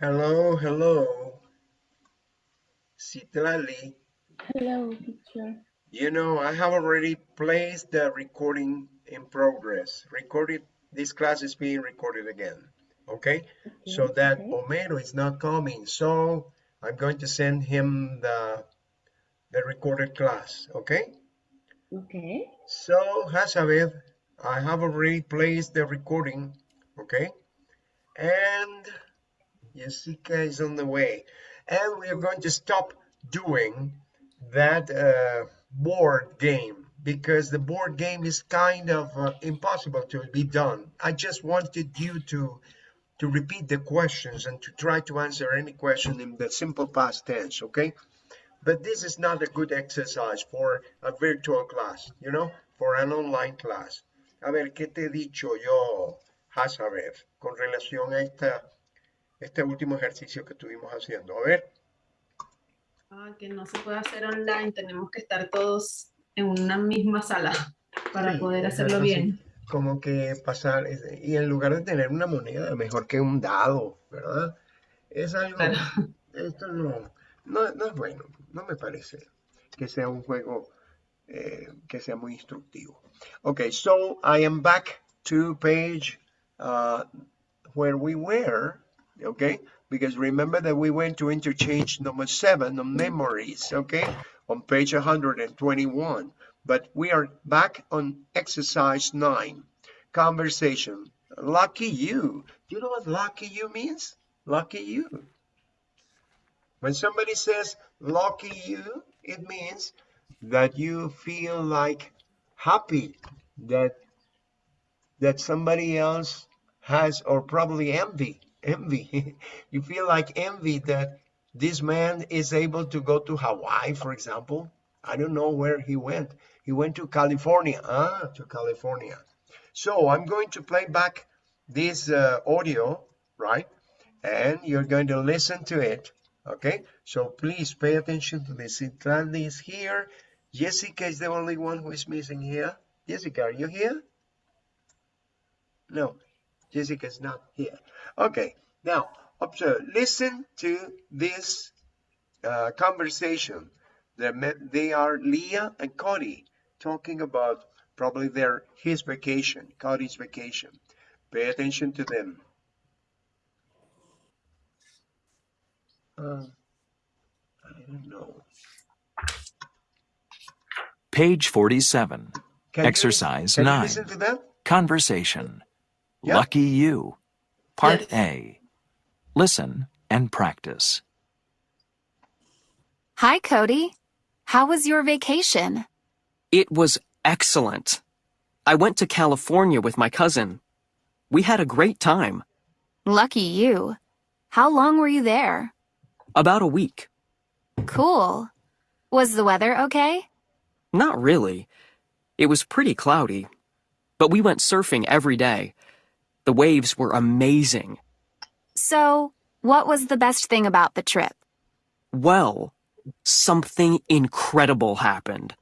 Hello, hello. Citlali. Hello, teacher. You know, I have already placed the recording in progress. Recorded, this class is being recorded again. Okay? Okay, So that okay. Homero is not coming. So I'm going to send him the, the recorded class. Okay? Okay. So, Hazabeth, I have already placed the recording. Okay? And Jessica is on the way. And we are going to stop doing that uh, board game because the board game is kind of uh, impossible to be done. I just wanted you to to repeat the questions and to try to answer any question in the simple past tense, okay? But this is not a good exercise for a virtual class, you know, for an online class. A ver, ¿qué te he dicho yo, Hazabeth, con relación a esta, este último ejercicio que estuvimos haciendo? A ver. Ah, que no se puede hacer online, tenemos que estar todos en una misma sala para Sí, poder hacerlo sí. bien. como que pasar, y en lugar de tener una moneda, mejor que un dado, ¿verdad? Es algo, Claro. esto no, no, no es bueno, no me parece que sea un juego eh, que sea muy instructivo. Okay, so I am back to page uh, where we were, okay? Because remember that we went to interchange number seven on memories, okay? On page 121. But we are back on exercise nine, conversation. Lucky you. Do You know what lucky you means? Lucky you. When somebody says lucky you, it means that you feel like happy that that somebody else has or probably envy envy. You feel like envy that this man is able to go to hawaii for example. I don't know where he went. He went to california. Ah to california. So i'm going to play back this uh, audio right? And you're going to listen to it okay? So please pay attention to this. Citlali is here. Jessica is the only one who is missing here. Jessica are you here? No jessica's not here okay now observe listen to this uh, conversation they met they are leah and cody talking about probably their his vacation cody's vacation pay attention to them uh, i don't know Page 47. Can Exercise you 9. to that Conversation. Yeah. Lucky you. Part Yes. A. Listen and practice. Hi, Cody. How was your vacation? It was excellent. I went to California with my cousin. We had a great time. Lucky you. How long were you there? About a week. Cool. Was the weather okay? Not really. It was pretty cloudy. But we went surfing every day. The waves were amazing. So, what was the best thing about the trip? Well, something incredible happened.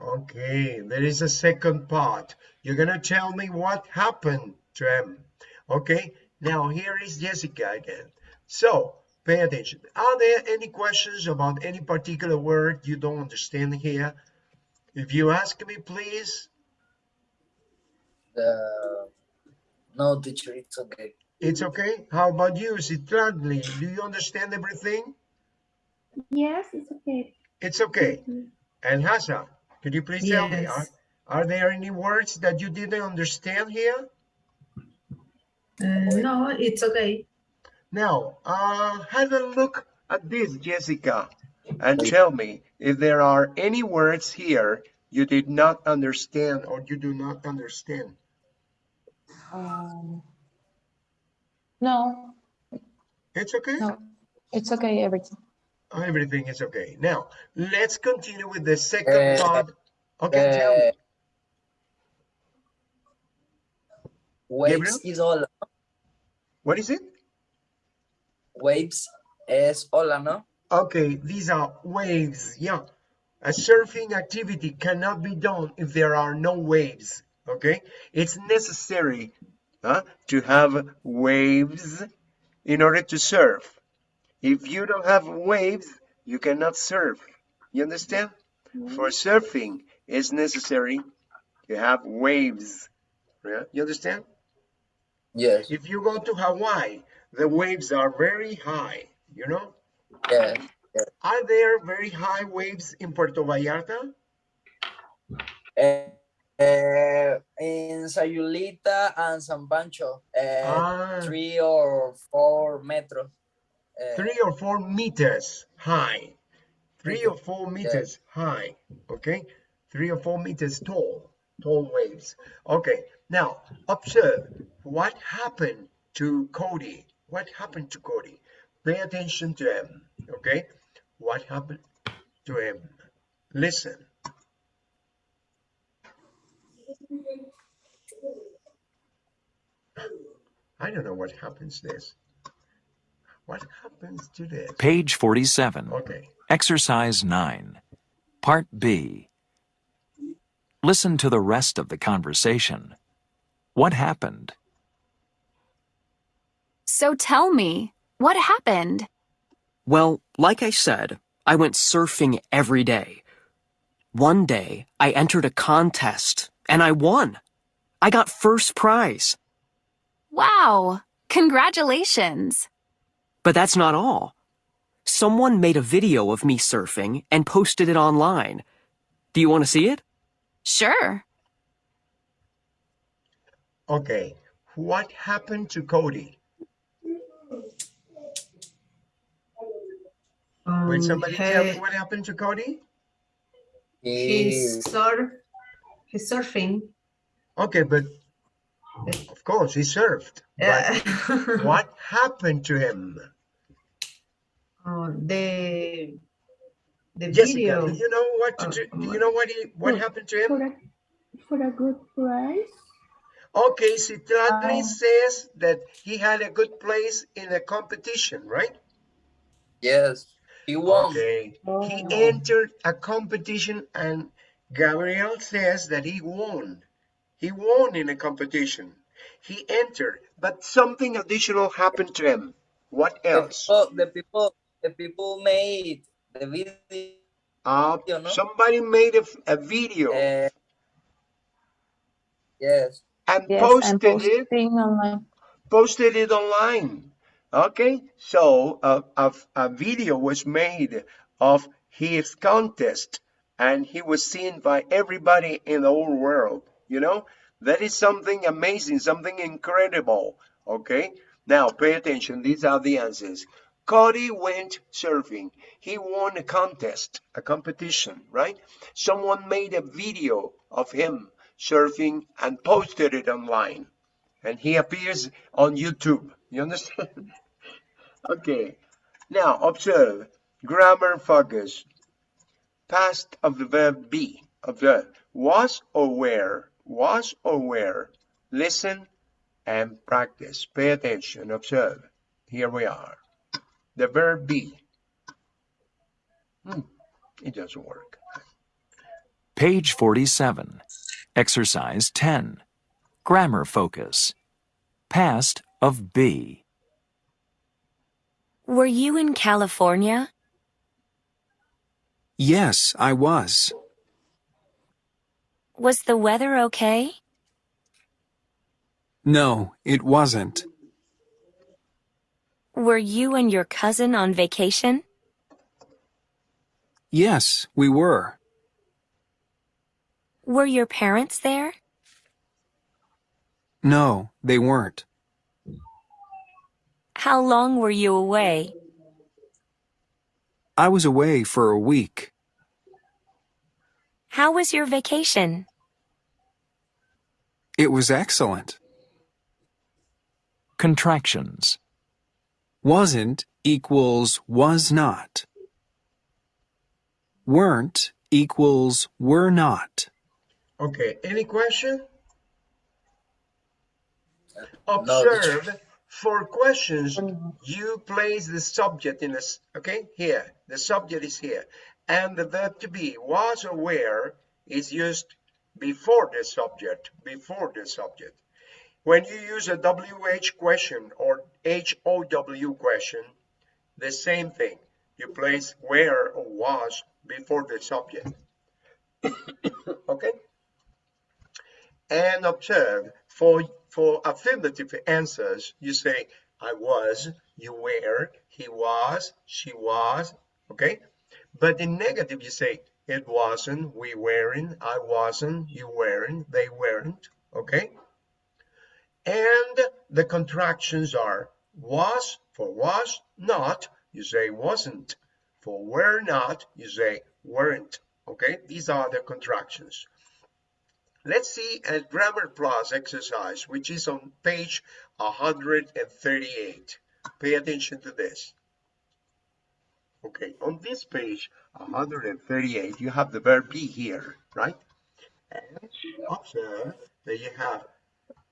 Okay, there is a second part. You're gonna tell me what happened to him. Okay, now here is Jessica again. So pay attention. Are there any questions about any particular word you don't understand here? If you ask me, please, The no teacher, it's okay. it's okay. How about you, Citlali? Do you understand everything? Yes, it's okay. It's okay. And Hasa, could you please tell me, are, are there any words that you didn't understand here? Uh, no, it's okay. Now, uh, have a look at this, Jessica, and tell me if there are any words here you did not understand or you do not understand. Um, no, It's okay? no, it's okay, everything. Everything is okay. Now, let's continue with the second Uh, part. Okay, tell me. Uh, waves Gabriel? is all. What is it? Waves es hola, no? Okay, these are waves. Yeah. A surfing activity cannot be done if there are no waves. Okay. It's necessary huh, to have waves in order to surf. If you don't have waves, you cannot surf. You understand? For surfing, it's necessary to have waves. Yeah? You understand? Yes. If you go to Hawaii, the waves are very high, you know? Yes. Are there very high waves in Puerto Vallarta? Eh, eh, in Sayulita and San Pancho, eh, Ah. three or four meters. Eh, three or four meters high. Three or four meters high. Okay. Three or four meters tall. Tall waves. Okay. Now observe what happened to Cody. What happened to Cody? Pay attention to him. Okay. What happened to him? Listen. I don't know what happens this. What happens to this? Page 47. Okay. Exercise 9. Part B. Listen to the rest of the conversation. What happened? So tell me, what happened? Well, like I said, I went surfing every day. One day, I entered a contest and I won. I got first prize. Wow, congratulations. But that's not all. Someone made a video of me surfing and posted it online. Do you want to see it? Sure. Okay. What happened to Cody? Will Um, somebody tell me what happened to Cody? he- he's surf, he's surfing. Okay, but of course he surfed. But Yeah. what happened to him? Oh, the the Jessica, video. do you know what to Uh, do? Do you know what he what Well, happened to him? For a, for a good price? Okay, Citratli Um, says that he had a good place in a competition, right? Yes. He won. Okay. He Oh. entered a competition and Gabriel says that he won. He won in a competition. He entered, but something additional happened to him. What The else? people, the people, the people made the video. Uh, video, no? somebody made a, a video eh, yes. and Yes, I'm posted it online. posted it online. Okay, so uh, a, a video was made of his contest and he was seen by everybody in the whole world. You know, that is something amazing, something incredible. Okay, now pay attention. These are the answers. Cody went surfing. He won a contest, a competition, right? Someone made a video of him surfing and posted it online and he appears on YouTube. You understand? okay. Now observe grammar focus. Past of the verb be. Observe was or were. Was or were. Listen and practice. Pay attention. Observe. Here we are. The verb be. Hmm, It doesn't work. Page 47. Exercise 10. Grammar focus. Past of be. Were you in California? Yes, I was. Was the weather okay? No, it wasn't. Were you and your cousin on vacation? Yes, we were. Were your parents there? No, they weren't. How long were you away? I was away for a week. How was your vacation? It was excellent. Contractions. Wasn't equals was not. Weren't equals were not. Okay, any question? No, Observe for questions, mm-hmm. you place the subject in this, okay, here. The subject is here. And the verb to be, was or were, is used before the subject, before the subject. When you use a WH question or HOW question, the same thing. You place where or was before the subject. okay? And observe, for, for affirmative answers, you say, I was, you were, he was, she was, okay? But in negative, you say, it wasn't, we weren't, I wasn't, you weren't, they weren't, okay? And the contractions are was for was not, you say wasn't. For were not, you say weren't, okay? These are the contractions. Let's see a grammar plus exercise, which is on page 138. Pay attention to this. Okay, on this page 138, you have the verb be here, right? And observe that you have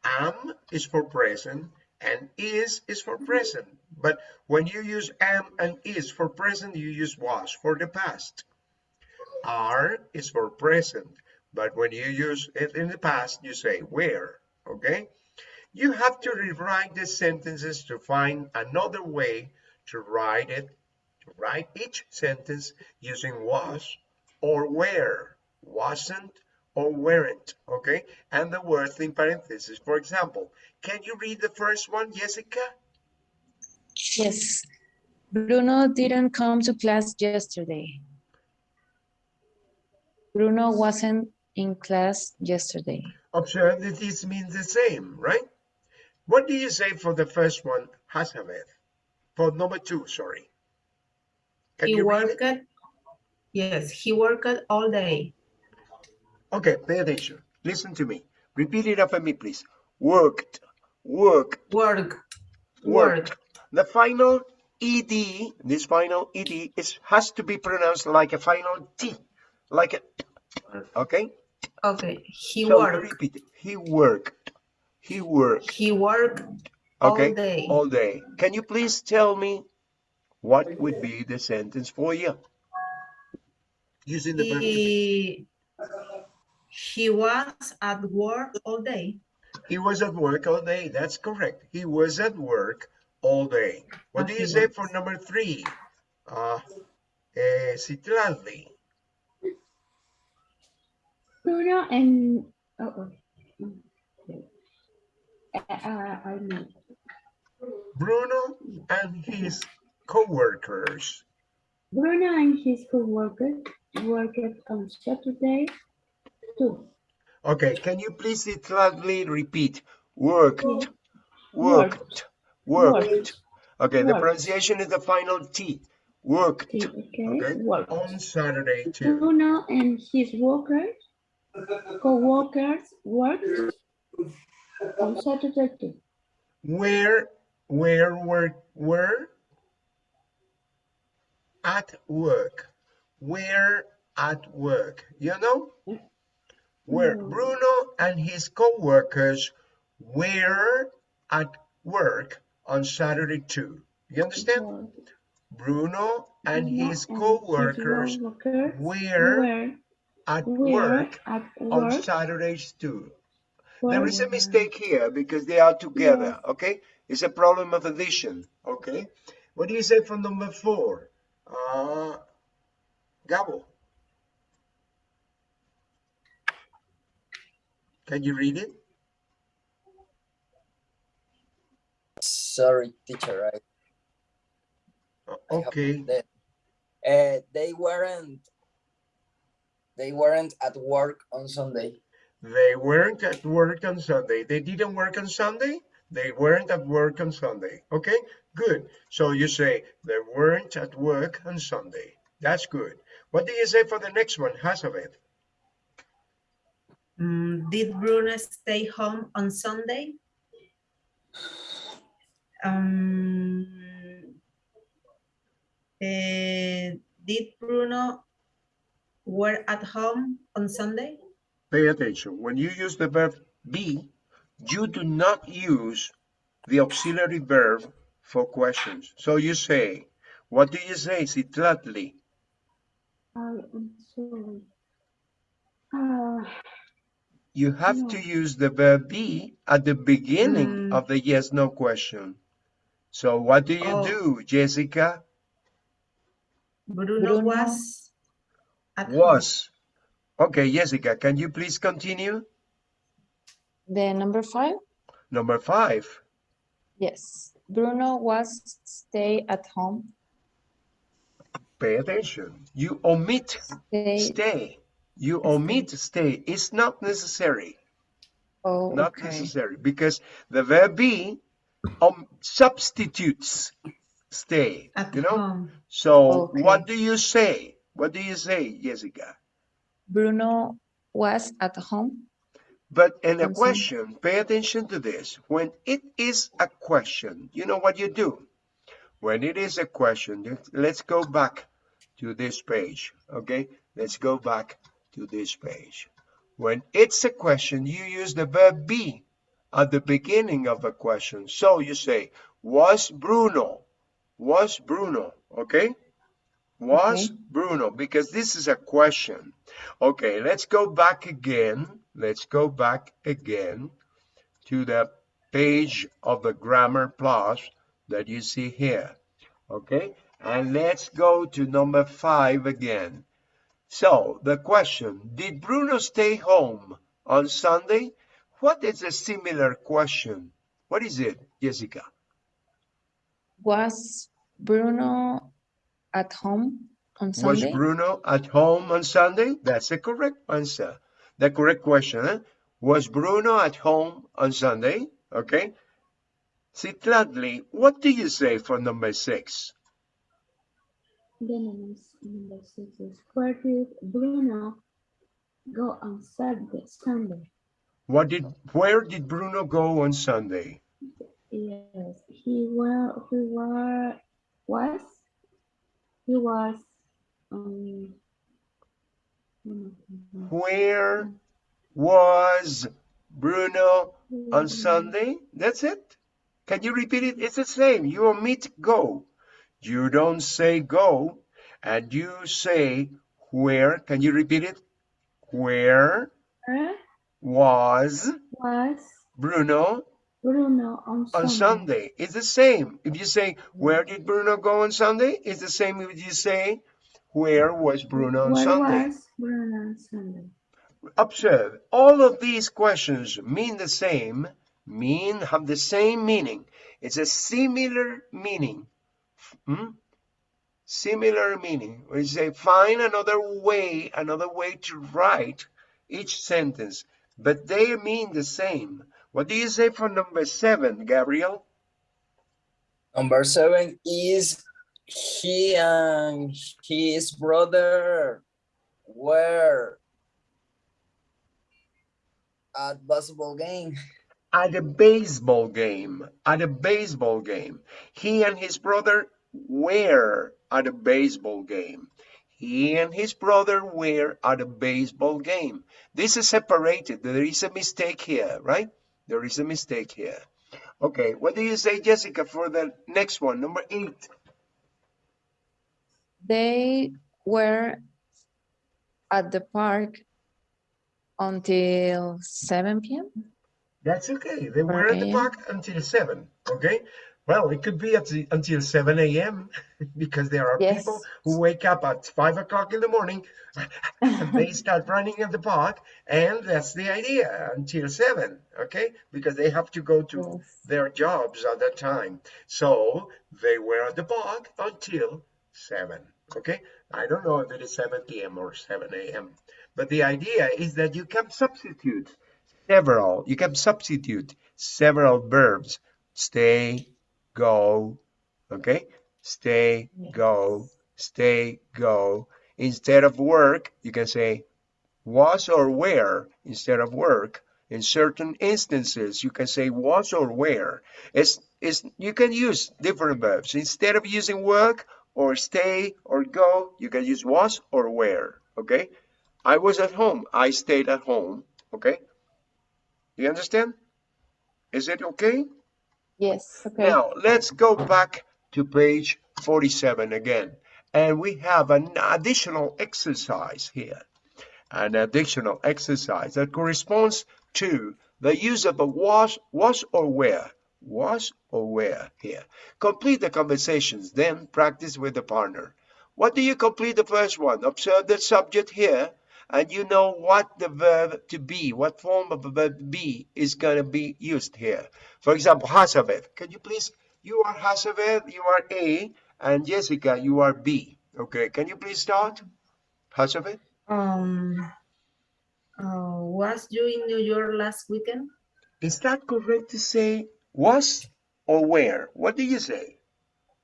am is for present and is is for present. But when you use am and is for present, you use was for the past. Are is for present, but when you use it in the past, you say where, okay? You have to rewrite the sentences to find another way to write it, to write each sentence using was or where, wasn't or weren't, okay? And the words in parentheses. For example, can you read the first one, Jessica? Yes. Bruno didn't come to class yesterday. Bruno wasn't in class yesterday. Observe that this means the same, right? What do you say for the first one, Hazabeth? For number two, sorry. Can He you worked, yes, he worked all day. Okay, pay attention. Listen to me. Repeat it after me, please. Worked, worked, Work, worked. work. The final ed, this final ed, is has to be pronounced like a final t, like a. Okay. Okay, he so worked, repeat. He worked. He worked. he worked okay. all day. All day. Can you please tell me what would be the sentence for you? Using the verb. He, he was at work all day. He was at work all day. That's correct. He was at work all day. What do you say for number three? Uh, eh, Citlali. Bruno and oh, oh. okay. Uh, uh, I know. Bruno and his co-workers. Bruno and his co-workers worked on Saturday too. Okay, can you please Citlali repeat? Worked, worked, worked. Worked. Okay, the pronunciation is the final T. Worked. Okay, okay. Okay. Worked. On Saturday too. Bruno and his workers, co-workers worked on Saturday too. Where, where were, were? At work. Where at work. You know? Where No. Bruno and his co-workers were at work on Saturday too. You understand? Bruno and his co-workers were, at were work at on work. Saturdays too. were- There is a mistake here because they are together, okay? It's a problem of addition, okay? What do you say for number four? Uh, Gabo. Can you read it? Sorry, teacher. I, I have Okay, uh, they weren't. They weren't at work on Sunday. they weren't at work on Sunday. They didn't work on Sunday? They weren't at work on Sunday, okay? Good. So you say they weren't at work on Sunday. That's good. What do you say for the next one, Hazabeth? Mm, did Bruno stay home on Sunday? Um, eh, did Bruno were at home on Sunday? Pay attention. When you use the verb be, you do not use the auxiliary verb for questions. So you say, what do you say, Citlali? I am sorry. Uh, You have to use the verb be at the beginning Mm. of the yes no question. So what do you Oh. do, Jessica? Bruno, Bruno was at home. Was. Okay, Jessica, can you please continue? The number five? Number five. Yes. Bruno was stay at home. Pay attention. You omit Stay. stay. You omit stay. It's not necessary. Oh, Not okay. necessary because the verb be um, substitutes stay. At You know? home. So Okay. what do you say? What do you say, Jessica? Bruno was at home. But in a question, pay attention to this. When it is a question, you know what you do? When it is a question, let's go back to this page, okay? Let's go back to this page. When it's a question, you use the verb be at the beginning of a question. So you say, was Bruno, was Bruno, okay? Was Okay. Bruno, because this is a question. Okay, let's go back again. Let's go back again to the page of the grammar plus that you see here. Okay, and let's go to number five again. So the question, did Bruno stay home on Sunday? What is a similar question? What is it, Jessica? Was Bruno at home on Sunday? Was Bruno at home on Sunday? That's the correct answer. The correct question. eh? Was Bruno at home on Sunday? Okay. Citladli, what do you say for number six? The number, number six is where did Bruno go on Saturday, Sunday? What did where did Bruno go on Sunday? Yes, he were he were was he was um Where was Bruno on Sunday? That's it. Can you repeat it? It's the same. You omit go. You don't say go, and you say where. Can you repeat it? Where Where was was Bruno Bruno on on Sunday? Sunday? It's the same. If you say where did Bruno go on Sunday, it's the same if you say where was Bruno on Where Sunday. was Bruno on Sunday? Observe, all of these questions mean the same, mean, have the same meaning. It's a similar meaning. Hmm? Similar meaning. We say, find another way, another way to write each sentence, but they mean the same. What do you say for number seven, Gabriel? Number seven is he and his brother were at basketball game. At a baseball game. At a baseball game. He and his brother were at a baseball game. He and his brother were at a baseball game. This is separated. There is a mistake here, right? There is a mistake here. Okay, what do you say, Jessica, for the next one, number eight? They were at the park until 7 p.m. That's okay. They were at the park until 7, okay? Well, it could be the, until 7 a.m. because there are Yes. people who wake up at 5 o'clock in the morning and they start running at the park, and that's the idea until 7, okay? Because they have to go to Yes. their jobs at that time. So they were at the park until 7, okay? I don't know if it is 7 p.m. or 7 a.m. But the idea is that you can substitute several, you can substitute several verbs. Stay, go, okay? Stay, go, stay, go. Instead of work, you can say was or where instead of work. In certain instances, you can say was or where. It's, it's, you can use different verbs. Instead of using work or stay or go, you can use was or where, okay? I was at home. I stayed at home, okay? You understand? Is it okay? Yes, okay. Now, let's go back to page 47 again. And we have an additional exercise here. An additional exercise that corresponds to the use of a was, was or were. was or were here. Complete the conversations, then practice with the partner. What do you complete the first one? Observe the subject here, and you know what the verb to be, what form of the verb be is going to be used here. For example, Hazabeth. Can you please, you are Hazabeth, you are A, and Jessica, you are B. Okay, can you please start? Hazabeth? Um, uh, was you in New York last weekend? Is that correct to say was or where? What do you say?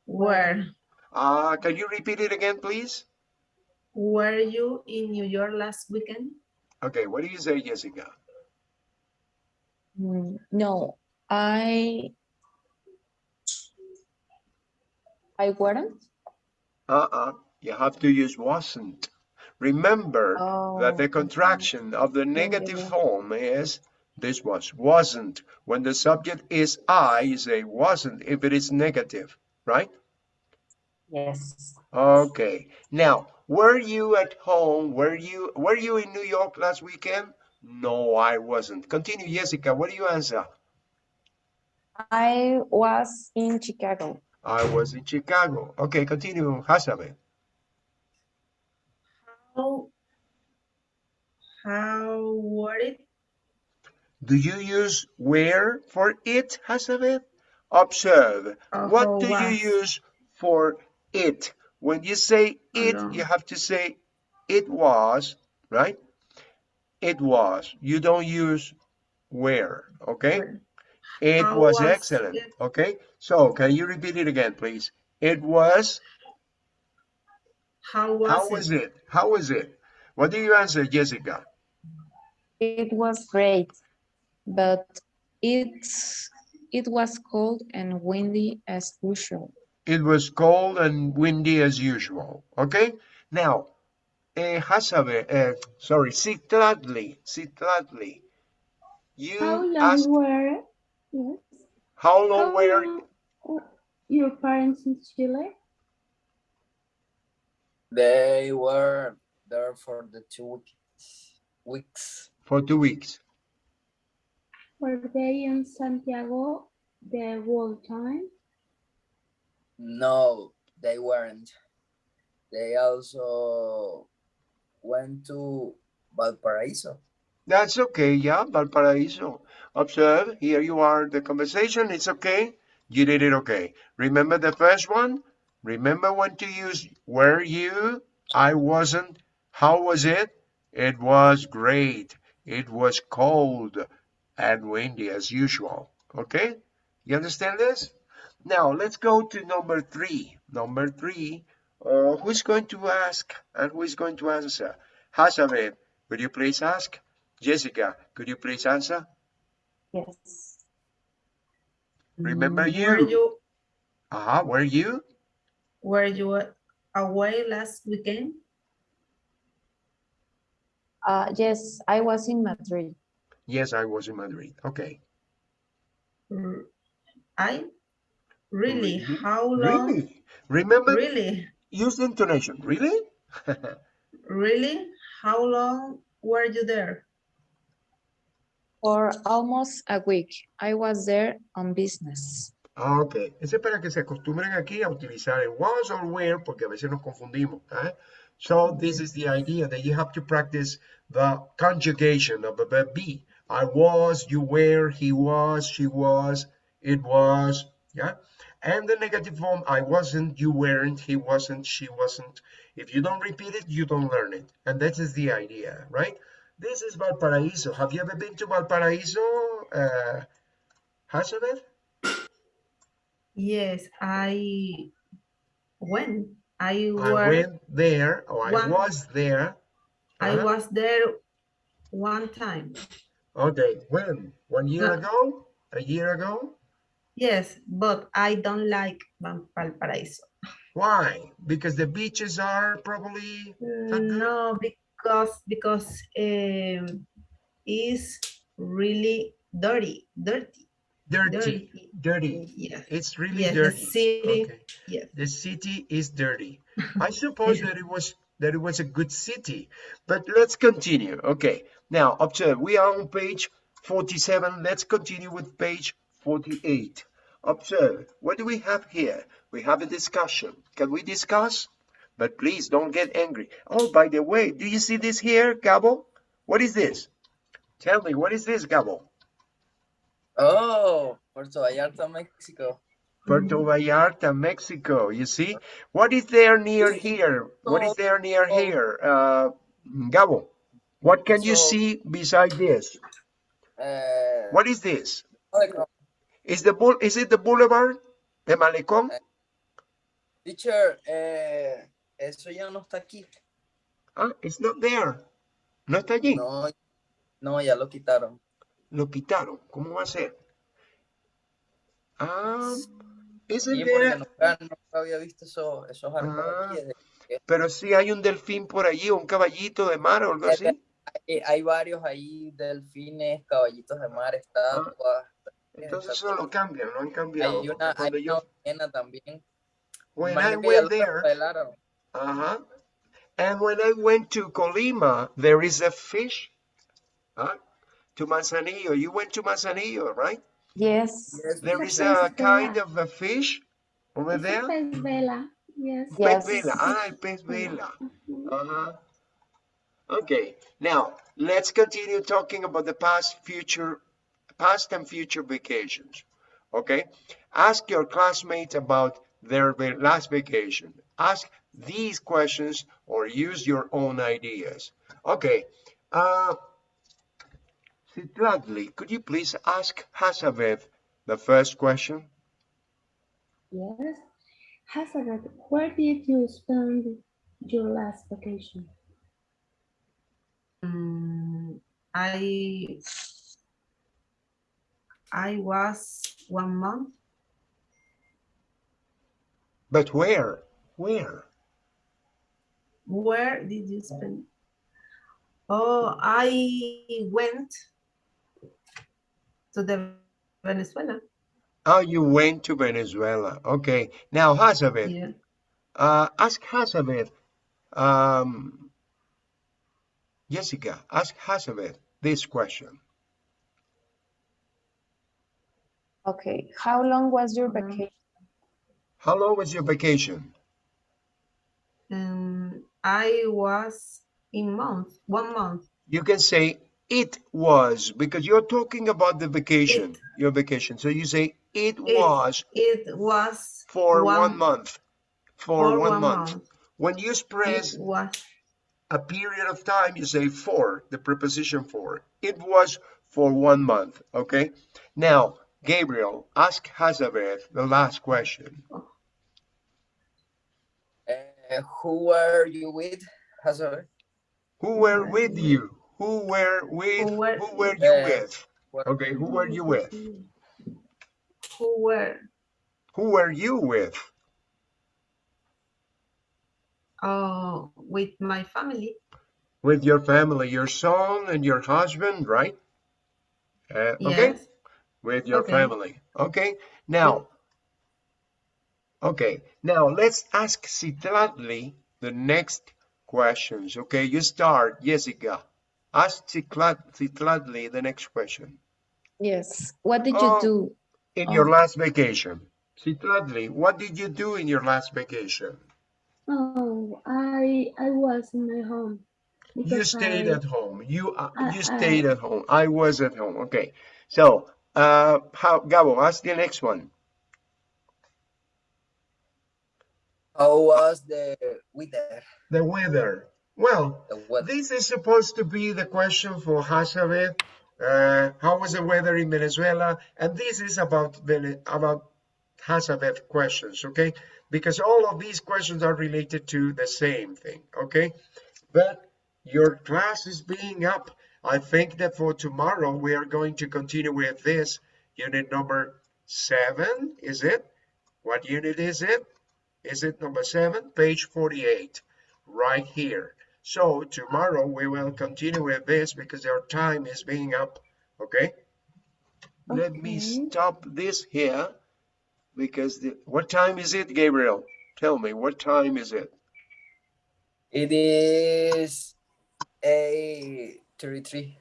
Where? Uh, can you repeat it again, please? Were you in New York last weekend? Okay, what do you say, Jessica? Mm, No, I I weren't. Uh-uh, you have to use wasn't. Remember that the Oh, contraction of the negative form is this was, wasn't. When the subject is I, you say wasn't if it is negative, right? Yes. Okay. Now, were you at home? Were you were you in New York last weekend? No, I wasn't. Continue, Jessica. What do you answer? I was in Chicago. I was in Chicago. Okay, continue, Hasabe. How, how were it? Do you use where for it, Hasabe? Observe. Uh, What how do you use for it? When you say it, Hello. you have to say it was, right? It was. You don't use where, okay? It was was excellent. it? Okay. So can you repeat it again, please? It was. How was How it? it? How was it? What do you answer, Jessica? It was great, but it's it was cold and windy as usual. It was cold and windy as usual. Okay. Now, eh, Hasabe, eh, sorry, Citladli, Citladli. You How long ask were yes? how long How were long your parents in Chile? They were there for the two weeks. weeks. for two weeks. Were they in Santiago the whole time? No, they weren't. They also went to Valparaiso. That's okay, yeah, Valparaiso. Observe, here you are, the conversation, it's okay. You did it okay. Remember the first one? Remember when to use were you? I wasn't. How was it? It was great. It was cold and windy as usual. Okay? You understand this? Now let's go to number three. Number three, uh, who's going to ask and who is going to answer? Hazabeth, would you please ask? Jessica, could you please answer? Yes. Remember Were you. you Uh-huh, were you? were you away last weekend? Uh, yes, I was in Madrid. Yes, I was in Madrid. Okay. R- I really? Really? How long? Really? Remember, Really? use intonation. Really? Really? How long were you there? For almost a week. I was there on business. Ok, eso es para que se acostumbren aquí a utilizar el was or where porque a veces nos confundimos. ¿eh? So this is the idea that you have to practice the conjugation of the verb be. I was, you were, he was, she was, it was, yeah? And the negative form, I wasn't, you weren't, he wasn't, she wasn't. If you don't repeat it, you don't learn it. And that is the idea, right? This is Valparaiso. Have you ever been to Valparaiso, uh? Yes, I went. I I went there, or I One- was there. I Uh-huh. was there one time. Okay, when? One year No. ago? A year ago? Yes, but I don't like Val- Valparaiso. Why? Because the beaches are probably? No, because because um, it's really dirty, dirty, dirty. dirty. Dirty. Yes, It's really yes, the dirty. city. Okay. Yes. The city is dirty. I suppose that it was that it was a good city. But let's continue. Okay. Now observe we are on page 47. Let's continue with page 48. Observe. What do we have here? We have a discussion. Can we discuss? But please don't get angry. Oh, by the way, do you see this here, Gabo? What is this? Tell me, what is this, Gabo? Oh, Puerto Vallarta, Mexico. Puerto Vallarta, Mexico. You see? What is there near here? What is there near Oh. here? Uh, Gabo, what can you see beside this? Eh, What is this? Is the bull is it the boulevard? The malecón? Teacher, eh, eso ya no está aquí. Ah, it's not there. No está allí. No, no, ya lo quitaron. Lo quitaron. ¿Cómo va a ser? Ah, isn't Sí, there? nunca, nunca había visto eso- esos arcos Ah. aquí. desde que- Pero sí hay un delfín por allí, un caballito de mar o algo así. Hay, hay varios ahí, delfines, caballitos de mar, estatuas. Entonces eso lo cambian, lo han cambiado. Hay una, hay yo, una también. when Imagino I went there, uh-huh, and when I went to Colima, there is a fish. Huh? To Manzanillo. You went to Manzanillo, right? Yes. Yes, There a a kind of a fish over It's there. pez vela. Yes. Pez vela. Ah, pez vela. Uh-huh. Okay, now let's continue talking about the past, future, past and future vacations. Okay, ask your classmates about their last vacation. Ask these questions or use your own ideas. Okay, uh, Citladli, could you please ask Hasavet the first question? Yes. Hazard, where did you spend your last vacation? Mm, I I was one month. But where? Where? Where did you spend? Oh, I went to the Venezuela. Oh, you went to Venezuela. Okay, now Hasavet. Yeah. Uh, ask Hazabeth, um, Jessica, ask Hazabeth this question. Okay. How long was your Mhm. vacation? How long was your vacation? Um, I was in month, one month. You can say it was because you're talking about the vacation, your vacation. So you say it was It was for one, one- month. For for one, one month. month. When you express was a period of time, you say for, the preposition for. It was for one month, okay? Now, Gabriel, ask Hazabeth the last question. Eh, who were you with? Hazard? Who were with you? Who were with, Who were- who were you Uh, with? Okay, who were you with? who were Who were you with? uh, with my family. With your family, your son and your husband, right? Uh, okay, Yes. With your Okay. family. Okay, now, okay, now let's ask Citladli the next questions. Okay, you start, Jessica. Ask Citlad- Citladli the next question. Yes. What did Oh. you do? In your Oh. last vacation, Citladli, what did you do in your last vacation? Oh, I I was in my home. You stayed I- at home. You uh, I- you I- stayed at home. I was at home. Okay. So, uh, how Gabo? Ask the next one. How was the weather? The weather. Well, The weather. this is supposed to be the question for Hazabeth. Uh, how was the weather in Venezuela? And this is about Vene- about Hazabeth questions, okay? Because all of these questions are related to the same thing, okay? But your class is being up. I think that for tomorrow we are going to continue with this unit number seven. Is it? What unit is it? Is it number seven? Page 48, right here. So tomorrow we will continue with this because our time is being up. Okay. Let me stop this here because the, what time is it, Gabriel? Tell me, what time is it? It is a 33.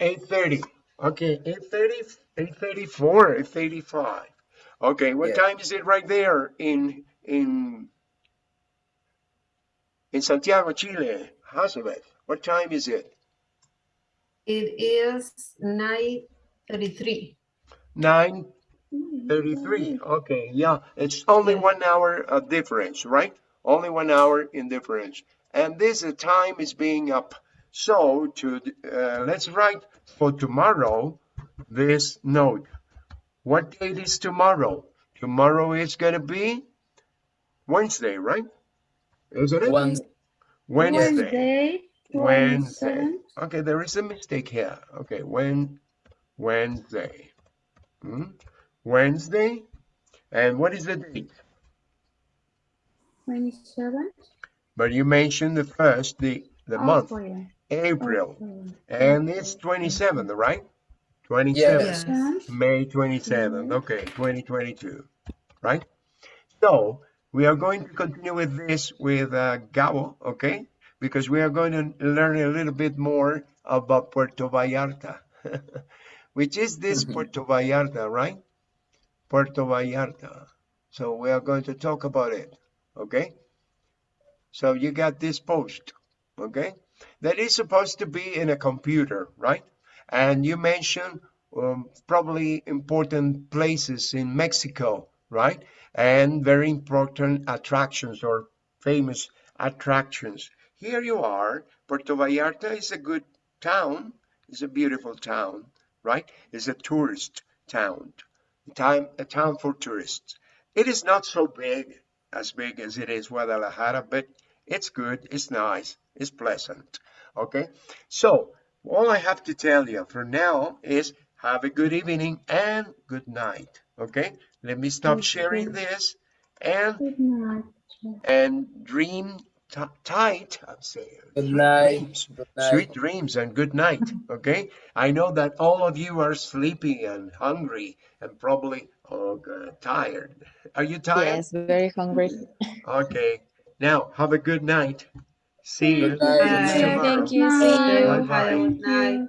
8.30. Okay, 8.30, 8.34, 8.35. Okay, what Yeah. time is it right there in in in Santiago, Chile, Elizabeth? What time is it? It is 9:33. Nine thirty-three. Okay, yeah, it's only one hour of difference, right? Only one hour in difference, and this time is being up. So to uh, let's write for tomorrow this note. What date is tomorrow? Tomorrow is gonna be Wednesday, right? Isn't it? One Wednesday. Wednesday, Wednesday. Okay, there is a mistake here. Okay, when Wednesday. Hmm? Wednesday. And what is the date? 27th. But you mentioned the first, the the month, April. April. April. And it's 27th, right? 27th. Yes. Yes. May 27th. Okay, 2022. Right? So we are going to continue with this with uh, Gabo, okay? Because we are going to learn a little bit more about Puerto Vallarta, which is this Mhm. Puerto Vallarta, right? Puerto Vallarta. So we are going to talk about it, okay? So you got this post, okay? That is supposed to be in a computer, right? And you mentioned um, probably important places in Mexico, right? And very important attractions or famous attractions. Here you are. Puerto Vallarta is a good town. It's a beautiful town, right? It's a tourist town, time, a town for tourists. It is not so big, as big as it is Guadalajara, but it's good, it's nice, it's pleasant. Okay, so all I have to tell you for now is have a good evening and good night. Okay, let me stop sharing this and and dream tight. I'm saying Good sweet night. dreams, Good night. sweet dreams and good night. Okay, I know that all of you are sleepy and hungry and probably oh God, tired. Are you tired? Yes, very hungry. Okay. Now have a good night. See you. Good night. See you Bye. tomorrow. Thank you. See you. Bye-bye. Good night.